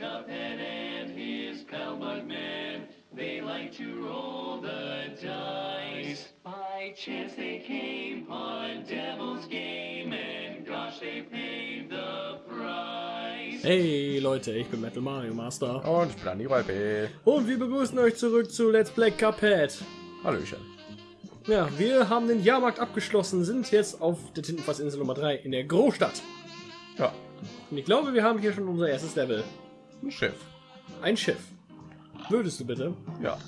Cuphead and his pal Bugman. They like to roll the dice. By chance they came on Devil's Game, and gosh, they paid the price. Hey Leute, ich bin Metal Mario Master Und ich bin Andi B. und wir begrüßen euch zurück zu Let's Play Cuphead. Hallöchen. Ja, wir haben den Jahrmarkt abgeschlossen, sind jetzt auf der Tintenfassinsel Nummer 3 in der Großstadt. Ja, Und ich glaube, wir haben hier schon unser erstes Level. Ein Schiff. Ein Schiff. Würdest du bitte? Ja,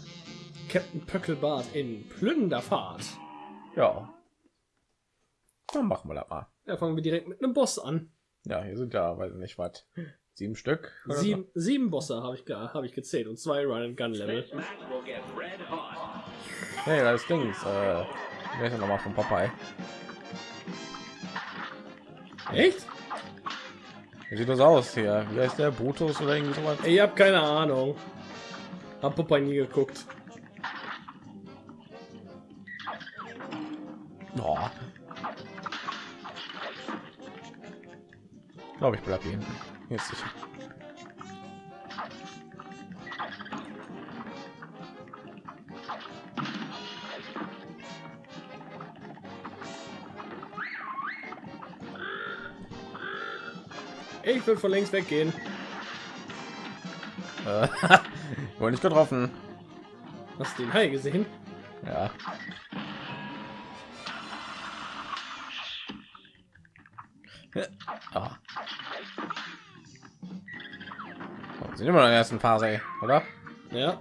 Captain Pöckelbart in Plünderfahrt. ja. Dann machen wir das mal. Da fangen wir direkt mit einem Boss an. Ja, hier sind ja, weiß nicht was, sieben Stück. Sieben, sieben Bosse habe ich, hab ich gezählt und zwei Run and Gun Level. So. Hey, das. Äh, wer ist denn nochmal von Popeye? Echt? Wie sieht das aus hier? Wie heißt der? Brutus oder irgendwie sowas? Ich habe keine Ahnung. Hab Popeye nie geguckt. Oh. Ich glaube, ich bleib hier hinten. Ist sicher. Ich will von längst weggehen. Äh, wurde nicht getroffen. Hast du den Hai gesehen? Ja. Ah. So, wir sind immer noch in der ersten Phase, oder? Ja.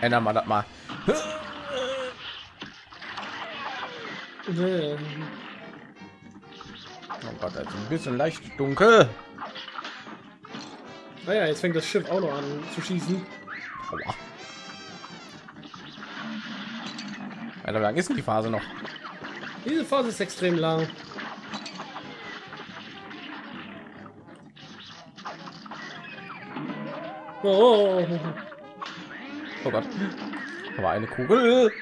Ändern wir das mal. Oh Gott, also ein bisschen leicht dunkel. Naja, jetzt fängt das Schiff auch noch an zu schießen. Aua. Alter, wie lang ist denn die Phase noch? Diese Phase ist extrem lang. Oh, Oh Gott. Aber eine Kugel.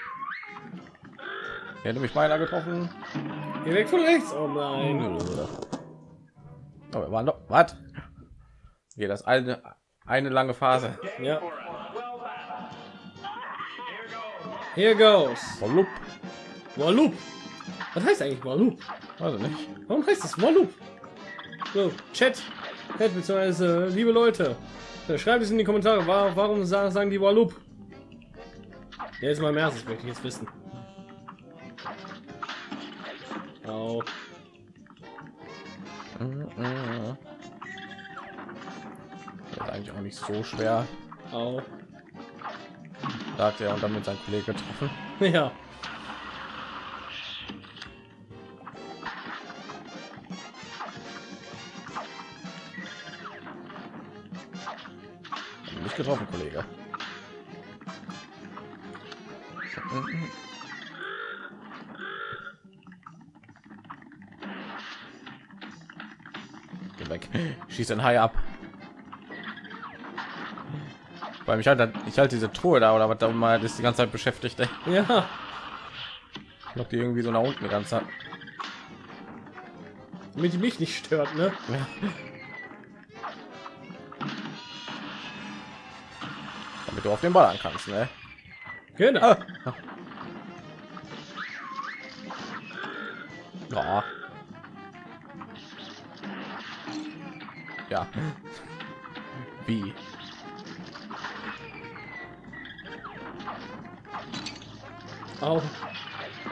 Hätte mich beinahe getroffen. geh weg von rechts. Oh nein. Oh, wir waren doch. Was? Hier, das eine, eine lange Phase. Ja. Here goes. Volup. Walloop. Was heißt eigentlich Walloop? Also nicht. Warum heißt das Walloop? So, Chat, Chat beziehungsweise liebe Leute, schreibt es in die Kommentare, wa- warum sa- sagen die Walloop? Ja, ist Ernst, das möchte ich jetzt wissen. Au. Mhm. Das ist eigentlich auch nicht so schwer. Au. Da hat er und damit sein Kollege getroffen. Ja. Nicht getroffen, Kollege. Geh weg. Schieß den Hai ab. Weil mich halt, ich halte diese Truhe da oder was da mal ist die ganze Zeit beschäftigt. Ey. Ja. Noch die irgendwie so nach unten die ganze Zeit. Damit die mich nicht stört, ne? Ja. Damit du auf den Ball kannst, ne? Genau. Ah. Ja. Wie? Au.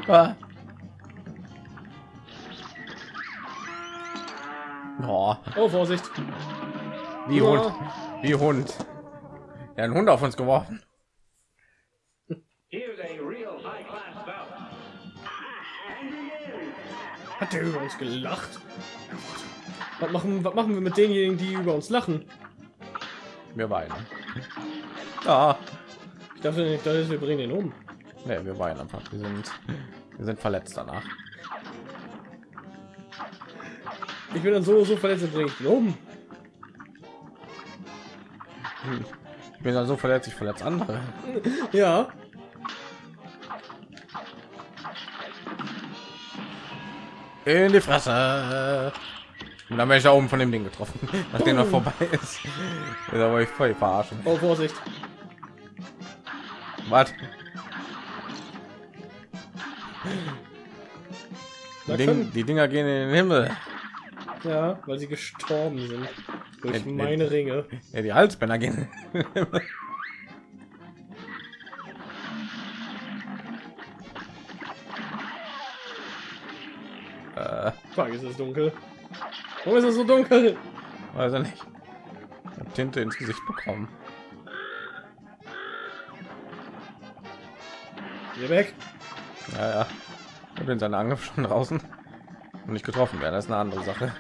Ah. Oh, Oh, Vorsicht. wie Ja. Hund. Wie Hund. Ja, ein Hund auf uns geworfen. Hat der über uns gelacht? Was machen, was machen wir mit denjenigen, die über uns lachen? Wir weinen. Ja. Ich dachte nicht, dass wir bringen ihn um. Ne, wir weinen einfach. Wir sind, wir sind verletzt danach. Ich bin dann so so verletzt, bringe ich ihn um. Ich bin dann so verletzt, ich verletze andere. Ja. In die Fresse. Und dann wäre ich da oben von dem Ding getroffen, nachdem er vorbei ist. Da wollte ich voll verarschen. Oh, Vorsicht. Was? Die, Ding, die Dinger gehen in den Himmel. ja, weil sie gestorben sind durch nee. meine Ringe. Ja, die Halsbänder gehen. Fuck, ist es dunkel. Warum ist es so dunkel? weiß ich nicht. Hab Tinte ins Gesicht bekommen. Hier weg. Ja, ja. Ich bin seine Angriff schon draußen und nicht getroffen werden. Das ist eine andere Sache.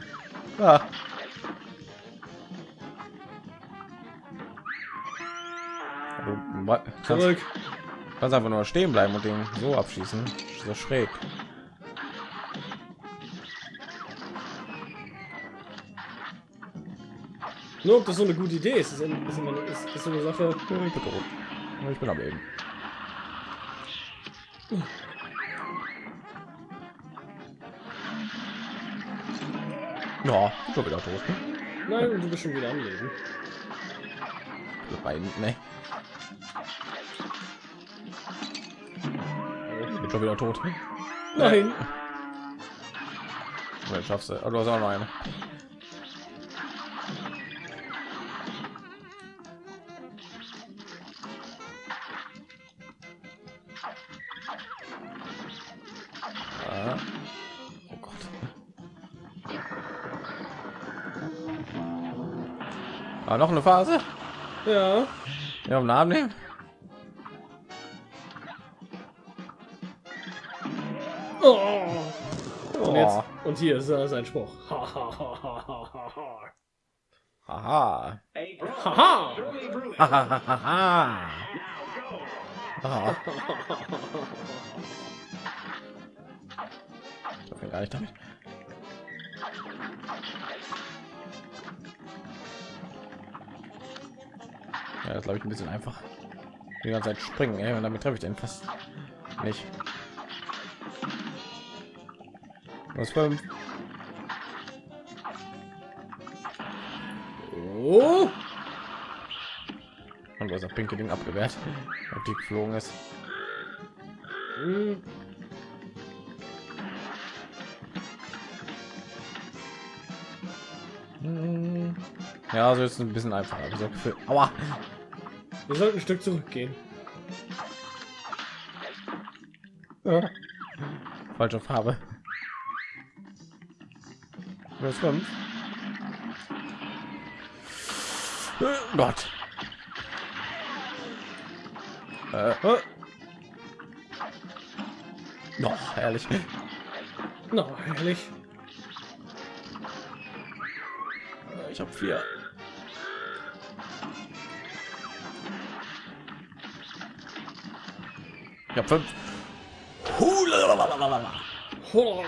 Kannst, Zurück. kannst einfach nur stehen bleiben und den so abschießen. So schräg. Nur ob das so eine gute Idee ist, ist, ist, immer, ist, ist so eine Sache. Ich bin. Ich bin am Leben. Ja, ich bin schon wieder tot. Nein, und du bist schon wieder am Leben. Bei, ne. Ich bin schon wieder tot. Nein. Vielleicht schaffst du. Oh, du hast auch noch eine. Ah, noch eine Phase? Ja. Ja, am Namen nehmen? Oh. Und, jetzt, Oh. und hier ist äh, sein Spruch. Ha, ha, ha, ha, ha, ha. Haha. Haha. Hahaha. Ah. Ich gar nicht damit. Ja, glaube ich ein bisschen einfach. Die ganze Zeit springen, ey, und damit treffe ich den fast nicht. Was fünf? Oh. Und das pinke Ding abgewehrt, ob die geflogen ist. Ja, so ist ein bisschen einfacher. so. Aua. Wir sollten ein Stück zurückgehen. Ja. Falsche Farbe. Was kommt? Äh, Gott. Äh, äh. No, ehrlich. Na, herrlich. Ich habe vier. Ich habe fünf. Oh.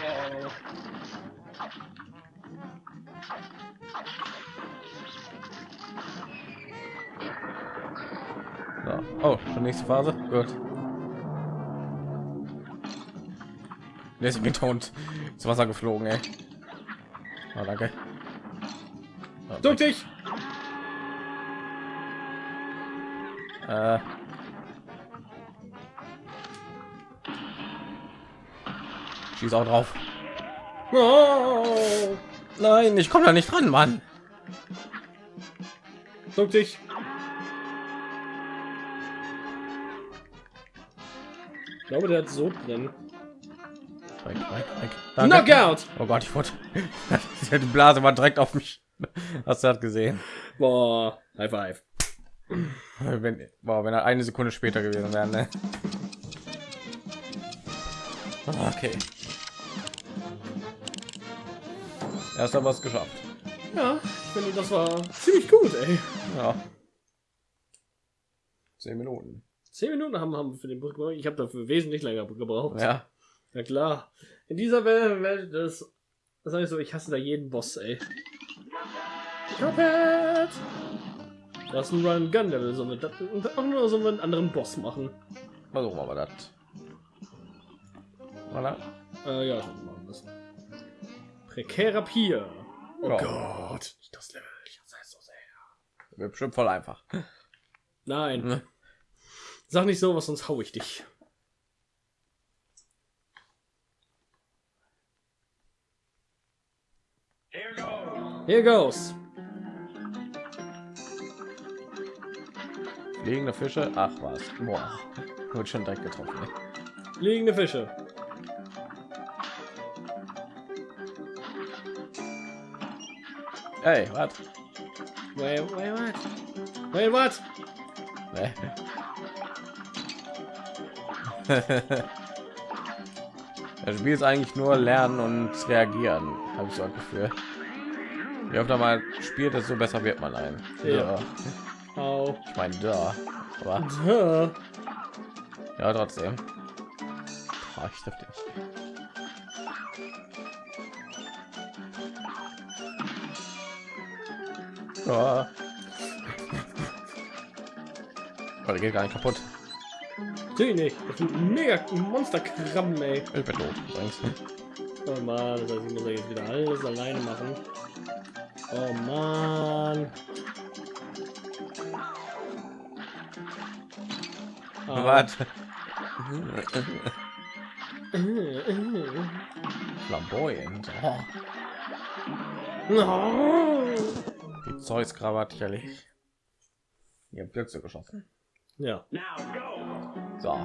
So. Oh, schon nächste Phase. Gut. Der ist betont ins Wasser geflogen, ey. Oh, danke. Oh, Duck dich. Äh. Schieß auch drauf. Oh. Nein, ich komme da nicht dran, Mann. Duck dich. Ich glaube, der hat so drin. Weg, weg, weg. Danke. Knockout. Oh Gott, ich wollte. Die Blase war direkt auf mich. Hast du das gesehen? Boah, High Five. Wenn, boah, wenn er eine Sekunde später gewesen wäre, ne? Okay. Erst aber was geschafft. Ja, ich finde, das war ziemlich gut, ey. Ja. Zehn Minuten. Zehn Minuten haben, haben wir für den gebraucht. Ich habe dafür wesentlich länger gebraucht. Ja. Na klar. In dieser Welt, Welt das, das sag ich so, ich hasse da jeden Boss, ey. Cuphead! Das ist ein Run Gun Level, so mit das und auch nur so einen anderen Boss machen. Versuchen wir mal das. Voilà. Äh, ja, machen wir das. Prekärer Pier. Oh Ja. Gott, das Level. Ich hasse es so sehr. Wird bestimmt voll einfach. Nein, Ne? sag nicht so was, sonst hau ich dich. Here goes. Here goes. Fliegende Fische. Ach was. Boah. Wird schon direkt getroffen. ey. Liegende Fische. Ey, was? Wait, wait, what? Wait, what? Das Spiel ist eigentlich nur lernen und reagieren, habe ich so ein Gefühl. Je öfter man spielt, desto besser wird man ein. Ja. Au. Ich meine, da. Aber ja, trotzdem. Boah, ich treffe dich. Ja. Oh, der geht gar nicht kaputt. Natürlich nicht. Das sind mega Monsterkrabben, ey. Ich bin tot. übrigens. Oh Mann, das heißt, ich muss ja jetzt wieder alles alleine machen. Oh Mann. Au. Warte. Flamboyant. Oh, No. Die Zeus-Krawatte erledigt. Ihr habt Blöcke geschossen. Ja. So.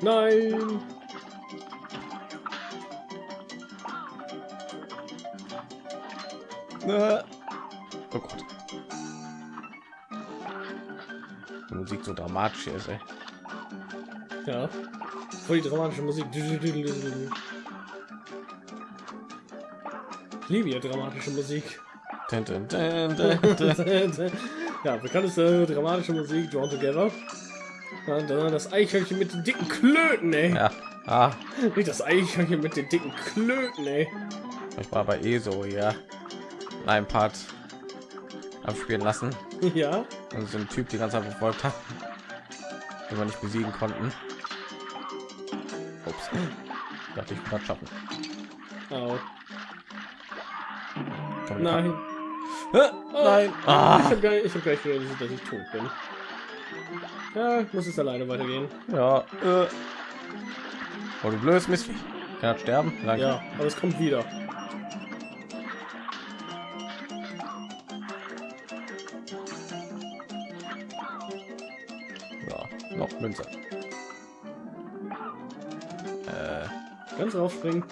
Nein. Äh. Oh Gott. Die Musik so dramatisch ist, ey. Ja. Voll die dramatische Musik. Ich liebe ja dramatische Musik. Dun, dun, dun, dun, dun. ja, bekannteste dramatische Musik, Drawn Together. Ja, dann das Eichhörnchen mit den dicken Klöten, ey. Ja. Ah, Nicht das Eichhörnchen mit den dicken Klöten, ey. ich war bei ESO ja ein Part abspielen lassen Ja. und so ein Typ die ganze Zeit verfolgt hat, den wir nicht besiegen konnten. Ups. Dachte ich gerade schaffen. Au. Komm, ich Nein. Hä? Oh, Nein. Ich Ah. habe gar, nicht- ich hab gar nicht realisiert, dass ich tot bin. Ja, ich muss es alleine weitergehen. Ja. Äh. Oh, du blödes Mistvieh. Kann er sterben? Danke. Ja, aber es kommt wieder. Münze. Äh. Ganz raufspringen.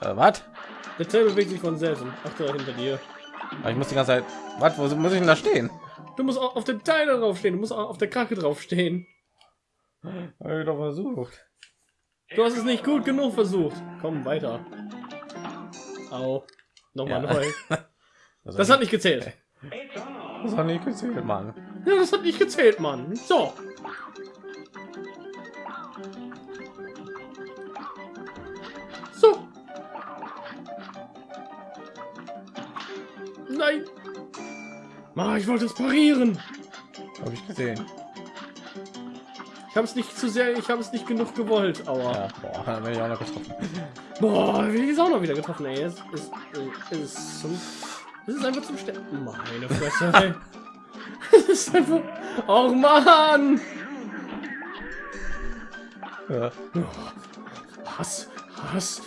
Äh, was? Der Tail bewegt sich von selbst. und Achte hinter dir. Aber Ich muss die ganze Zeit. Was? Wo muss ich denn da stehen? Du musst auch auf der Teile draufstehen. Du musst auch auf der Krake draufstehen. Hab ich doch versucht. Du hast es nicht gut genug versucht. Komm weiter. Au. Nochmal Ja. neu. Das, Das hat nicht gezählt. Das hat nicht gezählt, Mann. Ja, das hat nicht gezählt, Mann. So. So. Nein. Ah, ich wollte es parieren. Habe ich gesehen. Ich habe es nicht zu sehr, ich habe es nicht genug gewollt. Aua. Ja, boah, dann werde ich auch noch getroffen. Boah, wie ist auch noch wieder getroffen, ey. Es ist, es ist, zum, es ist einfach zum Sterben. Meine Fresse, ey. Es ist einfach. Oh Mann! Ja. Hass, Hass,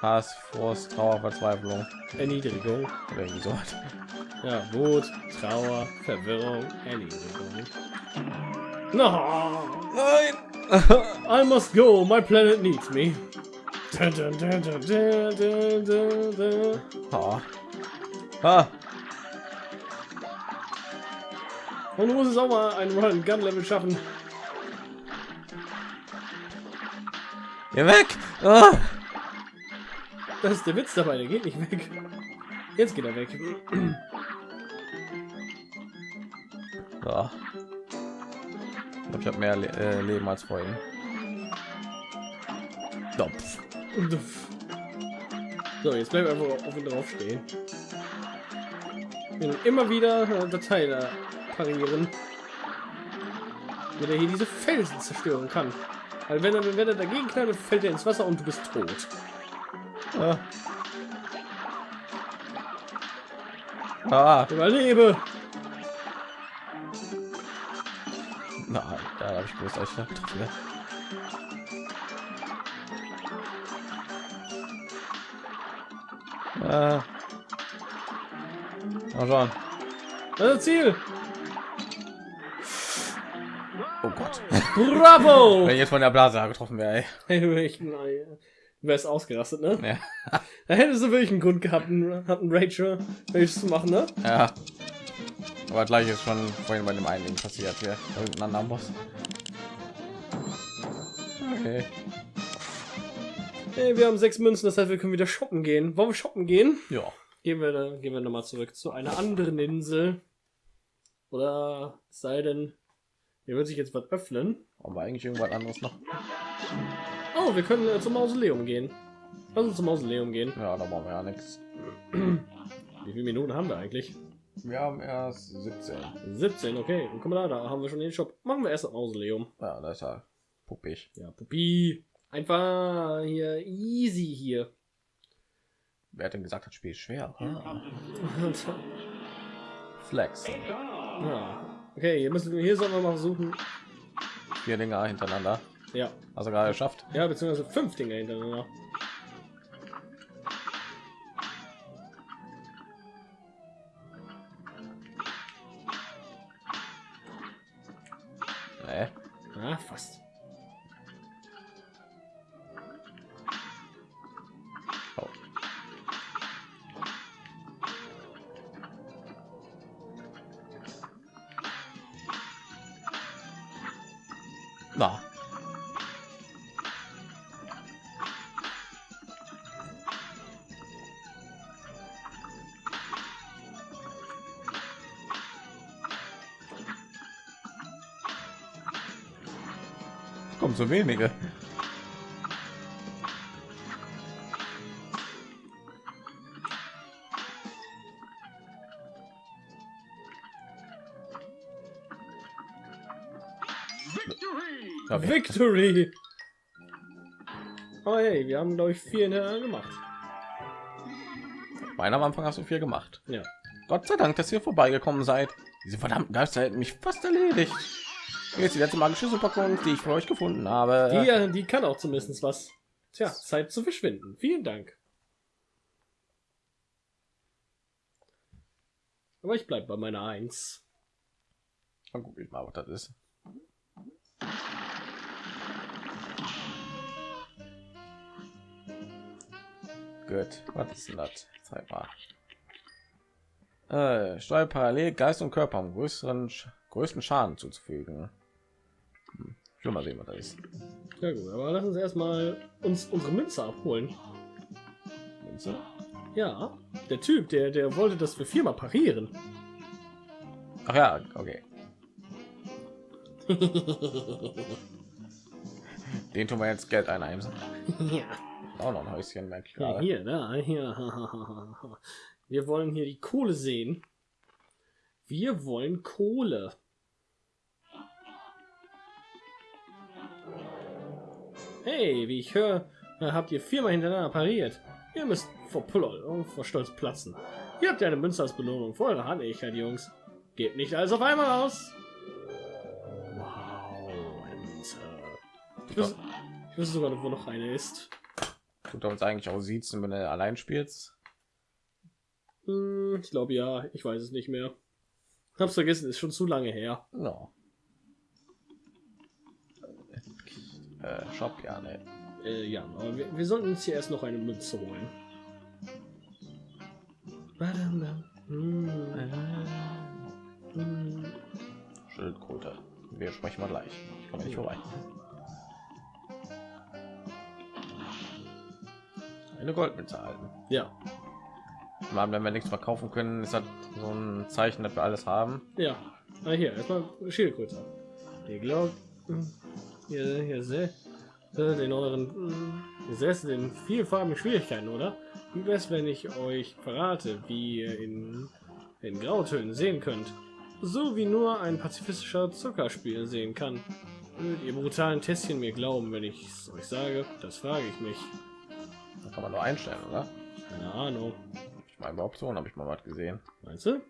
Hass, Frust, Trauer, Verzweiflung. Erniedrigung. Oder irgendwie so. Ja, Wut, Trauer, Verwirrung, Erniedrigung. No, Nein! I must go. My planet needs me. Dun, dun, dun, dun, dun, dun, dun, dun. Ah. Ah. Und du musst es auch mal ein Run Gun Level schaffen. Geh weg! Ah. Das ist der Witz dabei, der geht nicht weg. Jetzt geht er weg. So. Ich habe mehr Le äh, Leben als vorhin. Dopf. So, jetzt bleiben wir einfach auf ihn drauf stehen. Immer wieder äh, Datei da parieren. Damit er hier diese Felsen zerstören kann. Weil wenn er, wenn er dagegen knallt, fällt er ins Wasser und du bist tot. Ah. Ah, Überlebe! na, da habe ich ich da getroffen. Ah. Na schon. Das ist Ziel! Oh Gott. Bravo! Wenn ich jetzt von der Blase getroffen wäre, ey. Du wärst ausgerastet, ne? Ja. Da hättest du wirklich einen Grund gehabt, einen, Rachel, welches zu machen, ne? ja. Aber gleich ist schon vorhin bei dem einen Ding passiert hier. Irgendein anderer Boss. Okay. Hey, wir haben sechs Münzen, das heißt, wir können wieder shoppen gehen. Wollen wir shoppen gehen? Ja. Gehen wir, gehen wir nochmal zurück zu einer anderen Insel. Oder es sei denn, hier wird sich jetzt was öffnen. Aber eigentlich irgendwas anderes noch. Oh, wir können äh, zum Mausoleum gehen. Lass uns zum Mausoleum gehen. Ja, da brauchen wir ja nichts. Wie viele Minuten haben wir eigentlich? Wir haben erst 17. 17, okay. Und guck mal da, da haben wir schon den Shop. Machen wir erst das Mausoleum. Ja, das ist ja puppig. Ja, Pupi. Einfach hier easy hier. Wer hat denn gesagt, das Spiel ist schwer? Ah. Flex. ja. Okay, hier müssen wir hier sollen wir mal versuchen. Vier Dinger hintereinander. Ja. Also gerade geschafft. Ja, beziehungsweise fünf Dinge hintereinander. Na. Kommt so wenige. Victory! Oh hey, wir haben glaube ich vier hintereinander gemacht. Meiner am Anfang hast du viel gemacht. Ja. Gott sei Dank, dass ihr vorbeigekommen seid. Diese verdammten Geister hätten mich fast erledigt. Jetzt die letzte magische Superkunst, die ich für euch gefunden habe. Die, äh, die kann auch zumindest was. Tja, Zeit zu verschwinden. Vielen Dank. Aber ich bleib bei meiner Eins. Dann guck ich mal, was das ist. Gut, was ist denn das? Zeig mal. Äh, steuert parallel Geist und Körper am größeren, größten Schaden zuzufügen. Hm. Ich will mal sehen, was das ist. Ja gut, aber lass uns erstmal uns unsere Münze abholen. Münze? Ja, der Typ, der, der wollte, dass wir viermal parieren. Ach ja, okay. Den tun wir jetzt Geld einheimsen. ja. Auch noch ein Häuschen, merke ich gerade. hier, da, hier. Wir wollen hier die Kohle sehen. Wir wollen Kohle. Hey, wie ich höre, habt ihr viermal hintereinander pariert. Ihr müsst vor Pull und vor Stolz platzen. Ihr habt ja eine Münze als Belohnung für eure Hartnäckigkeit, Jungs. Gebt nicht alles auf einmal aus. Wow, eine Münze. Ich wüsste, ich wüsste sogar, noch, wo noch eine ist. Tut uns eigentlich auch siezen, wenn du allein spielst. Hm, ich glaube ja, ich weiß es nicht mehr. Hab's vergessen, ist schon zu lange her. No. Äh, Shop, ja, ne. Äh, ja, aber wir, wir sollten uns hier erst noch eine Münze holen. Schildkröte. Wir sprechen mal gleich. Ich komme nicht vorbei. Eine Goldmünze erhalten. Ja, Mal, wenn wir nichts verkaufen können, ist das so ein Zeichen, dass wir alles haben. ja. Ah, hier, erstmal Schildkröte. Ihr glaubt, Ihr, ihr seht den euren ihr seht den vielfarbigen Schwierigkeiten, oder? Wie wär's, wenn ich euch verrate, wie ihr in, in Grautönen sehen könnt? So wie nur ein pazifistischer Zuckerspiel sehen kann. Würdet ihr brutalen Testchen mir glauben, wenn ich es euch sage? Das frage ich mich. Kann man nur einstellen, oder? Keine Ahnung. Ich meine, bei Optionen habe ich mal was gesehen. Meinst du?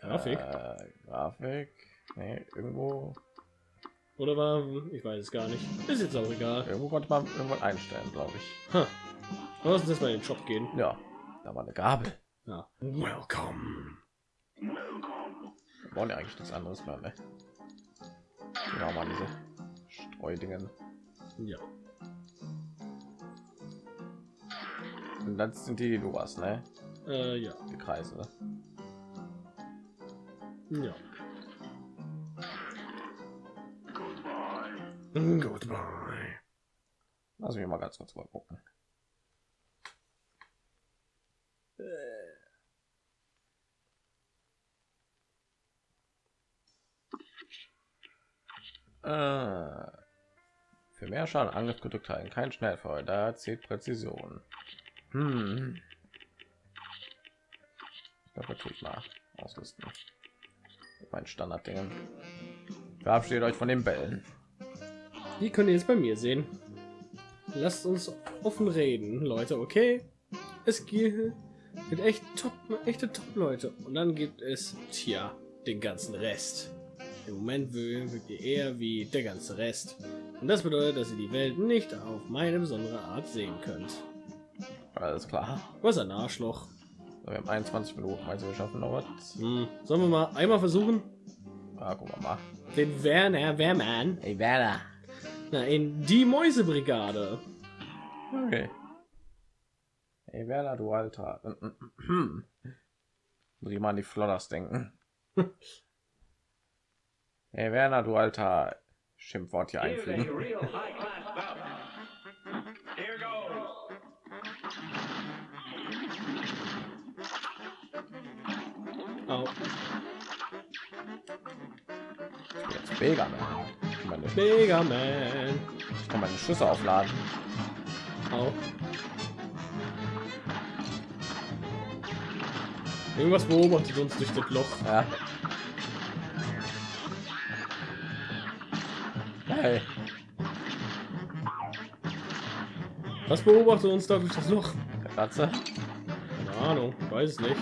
Grafik? Äh, Grafik. Nee, irgendwo, Oder war, ich weiß es gar nicht. Ist jetzt auch egal. irgendwo konnte man irgendwas einstellen, glaube ich. Ha. Lass uns jetzt mal in den Shop gehen. Ja, da war eine Gabel. Ja. Welcome. Wir wollen ja eigentlich nichts anderes mehr, ne? Genau, mal diese Streudingen. Ja. Und das sind die, die du hast, ne? Äh, ja. Die Kreise. Ja. Goodbye. Lass mich mal ganz kurz mal gucken. Äh, für mehr Schaden Angriff gedrückt halten, kein Schnellfeuer, da zählt Präzision. Hm. Ich glaube, ich mal ausrüsten. Mein Standarddingen. Verabschiedet euch von den Bällen. Die könnt ihr jetzt bei mir sehen. Lasst uns offen reden, Leute, okay? Es gibt echt top, echte Top-Leute. Und dann gibt es, tja, den ganzen Rest. Im Moment wirkt ihr eher wie der ganze Rest. Und das bedeutet, dass ihr die Welt nicht auf meine besondere Art sehen könnt. Alles klar. Was ein Arschloch. Wir haben 21 Minuten, also wir schaffen noch was. Hm. Sollen wir mal einmal versuchen? Ah, gucken wir mal. Den Werner Wehrmann Ey, Werner. na, in die Mäusebrigade. Okay. Ey, Werner, du Alter. Muss ich mal an die Flodders denken. Ey, Werner, du Alter. Schimpfwort hier einfügen. Au. Jetzt? Ich kann meine, Mega Man. ich kann meine Schüsse aufladen. Au. Irgendwas beobachtet uns durch das Loch. Ja. Hey, Was beobachtet uns da durch das Loch? Katze. Keine Ahnung, weiß es nicht.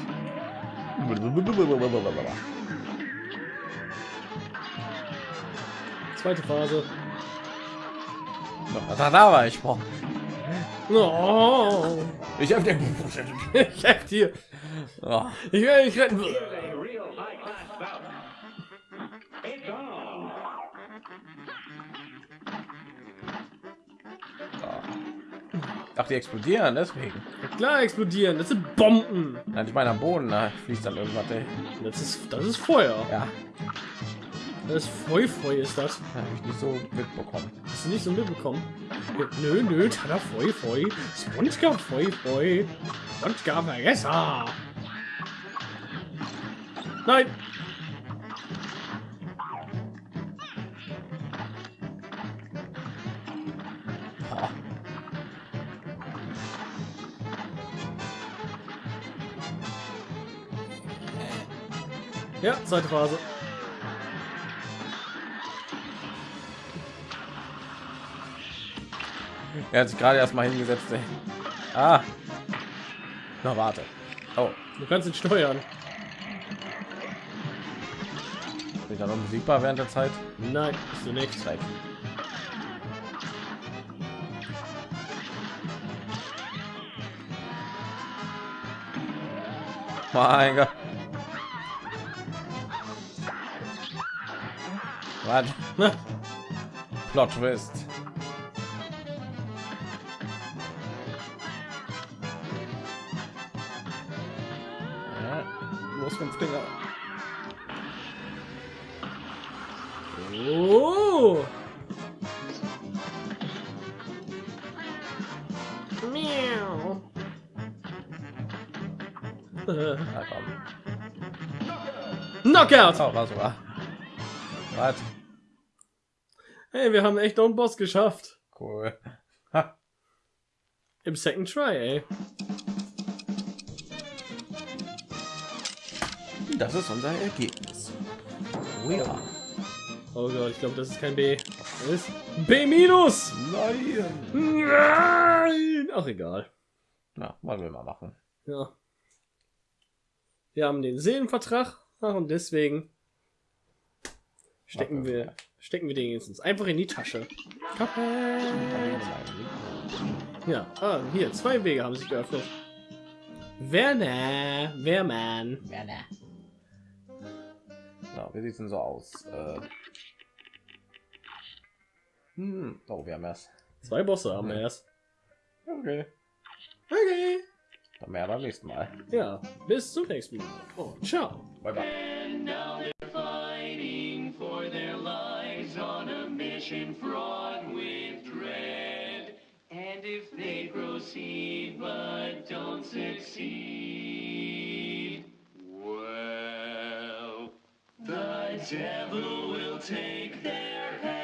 Zweite Phase. Da, da war ich. Boah. Oh, Ich hab den. ich helfe dir. Oh. Ich werde dich retten. Ach, die explodieren, deswegen. Klar explodieren. Das sind Bomben. Nein, ich meine am Boden, da fließt dann irgendwas. Ey. Das ist, das ist Feuer. Ja, Das ist Feu, Feu ist das. habe ich nicht so mitbekommen. Hast du nicht so mitbekommen? Nö, nö, Tada, Feu, Feu. Spongebob, Feu, Feu. Spongebob, Vergesser. Nein. Ja, zweite Phase. Er hat sich gerade erst mal hingesetzt. Ey. Ah. Na, warte. Oh, Du kannst ihn steuern. bin ich dann unbesiegbar während der Zeit? Nein, bist du nicht. Zeit. Mein Gott. Was? Plot Twist. Ja, los fünf Dinger. Oh. Miau. Komm. Knockout. Oh, war sogar. Was? Hey, wir haben echt einen Boss geschafft. Cool. Ha. Im Second Try, ey. Das ist unser Ergebnis. Oh ja. Oh Gott, ich glaube, das ist kein B. Das ist B minus. Nein. Nein. Ach egal. Na, wollen wir mal machen. Ja. Wir haben den Seelenvertrag und deswegen stecken wir stecken wir den jetzt einfach in die Tasche. Kappe. Ja, ah, hier zwei Wege haben sich geöffnet. Werner, Wehrmann. Ja, wie sieht's denn so aus? Äh, hm. Oh, wir haben erst. Zwei Bosse haben wir erst. Okay. Okay. Dann mehr beim nächsten Mal. Ja, bis zum nächsten Mal. Und ciao. Bye bye. A fraught with dread. And if they proceed but don't succeed, well, the devil will take their heads.